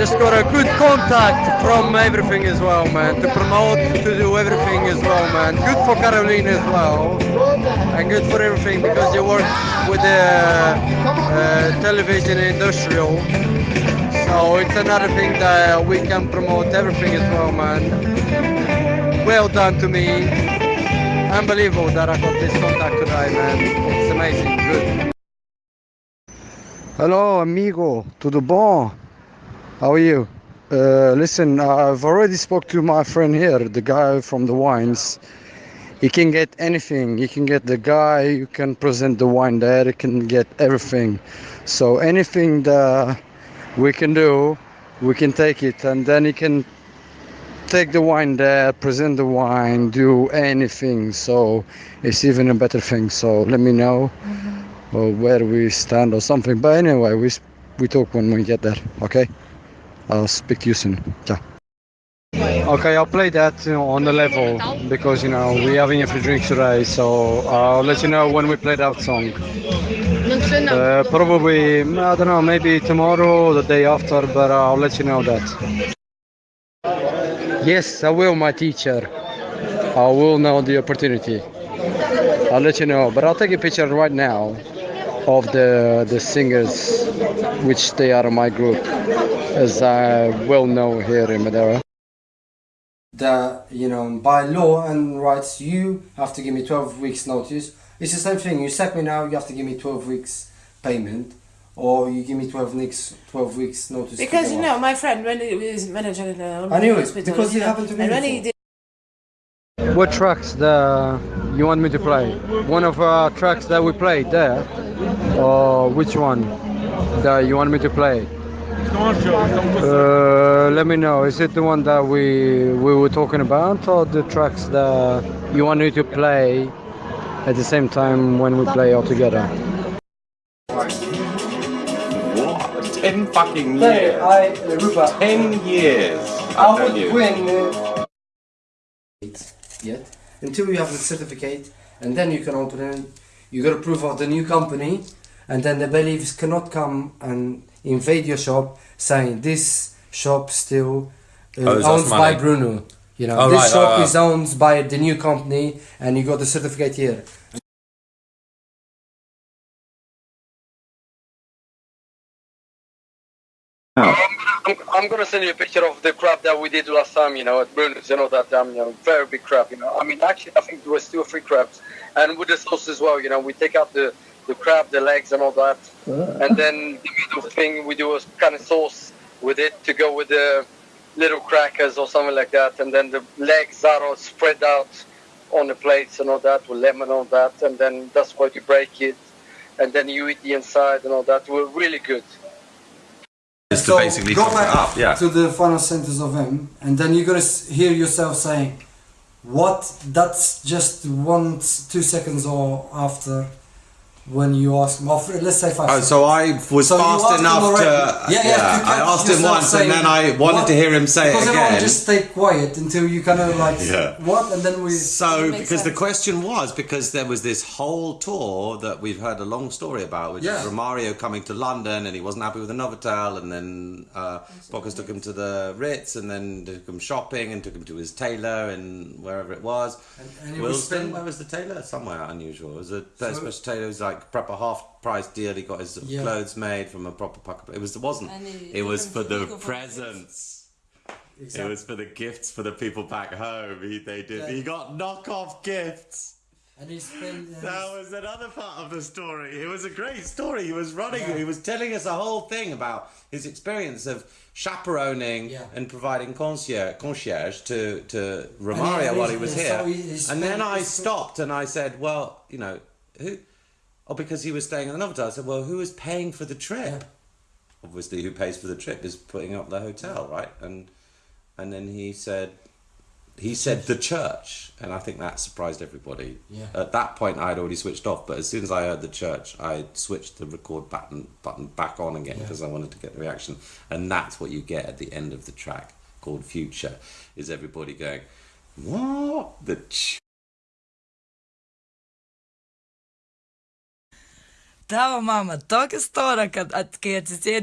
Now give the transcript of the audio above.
just got a good contact from everything as well, man. To promote, to do everything as well, man. Good for Caroline as well, and good for everything because you work with the uh, television industrial. So it's another thing that we can promote everything as well, man. Well done to me. Unbelievable that I got this contact today, man. It's amazing. Good. Hello, amigo. Tudo bom? How are you? Uh, listen, I've already spoke to my friend here, the guy from the wines. He can get anything. He can get the guy. You can present the wine there. He can get everything. So anything that we can do, we can take it, and then he can take the wine there, present the wine, do anything. So it's even a better thing. So let me know or where we stand or something. But anyway, we we talk when we get there. Okay. I'll speak to you soon. Ciao. Okay, I'll play that on the level because you know we're having a few drinks today, so I'll let you know when we play that song. Uh, probably I don't know, maybe tomorrow or the day after, but I'll let you know that. Yes, I will, my teacher. I will know the opportunity. I'll let you know, but I'll take a picture right now of the the singers, which they are of my group, as I well know here in Madeira. That you know, by law and rights, you have to give me twelve weeks notice. It's the same thing. You sack me now, you have to give me twelve weeks payment, or you give me twelve weeks twelve weeks notice. Because go you off. know, my friend when he was manager in the I knew it, because you it happened to me And when he before. did What tracks the you want me to play? One of our tracks that we played there, or which one that you want me to play? Uh, let me know. Is it the one that we we were talking about, or the tracks that you want me to play at the same time when we play all together? What? Ten fucking years. I, Rupa, Ten years. I I've would you. win. uh, Yet until you have the certificate, and then you can open it. You got to prove of the new company, and then the bailiffs cannot come and invade your shop, saying this shop still uh, Owes us owns by money. Bruno. You know, Oh, this right, shop right, right. is owned by the new company, and you got the certificate here. I'm, I'm gonna send you a picture of the crab that we did last time, you know, at Bruno's, you know, that um, you know, very big crab, you know. I mean, actually, I think there was two or three crabs, and with the sauce as well, you know, we take out the, the crab, the legs, and all that, uh. and then the middle thing we do a kind of sauce with it to go with the little crackers or something like that, and then the legs are all spread out on the plates and all that with lemon and all that, and then that's why you break it, and then you eat the inside and all that. We're really good. Just to basically go top back up, yeah. to the final sentence of him, and then you're gonna hear yourself saying, "What?" That's just one, two seconds or after when you ask him. Or f- let's say five. Oh, seconds. so I was So fast asked enough to. Yeah, yeah. you I asked him once, saying, and then I wanted "What?" to hear him say because it everyone again. just stay quiet until you kind of like Yeah. what, and then we. So, Makes because the question was, because there was this whole tour that we've heard a long story about, which Yeah. is Romario coming to London and he wasn't happy with the Novotel, and then uh, Bocas took him to the Ritz, and then took him shopping, and took him to his tailor and wherever it was. And- and he was Wilston, spending- where was the tailor? Somewhere unusual. It was a So- special tailor. It was like proper half price deal. He got his Yeah. clothes made from a proper pocket. It was. It wasn't. And It was for the he took him for the presents. It was for the gifts for the people back home. He, they did. Yeah. He got knockoff gifts. And he spent. That was another part of the story. It was a great story. He was running. Yeah. He was telling us a whole thing about his experience of chaperoning Yeah. and providing concierge, concierge to to And Romario he- while he was and here. so he- he and then I he spent- stopped and I said, "Well, you know, who?" Oh, because he was staying in the Novotel. I said, "Well, who is paying for the trip?" Yeah. Obviously, who pays for the trip is putting up the hotel, right? And and then he said, he said the church, and I think that surprised everybody. Yeah. At that point, I had already switched off, but as soon as I heard the church, I switched the record button button back on again Yeah. because I wanted to get the reaction, and that's what you get at the end of the track called Future, is everybody going, what the. Ch-? Tavo mama tokia stora, kad at, kai atsisėdi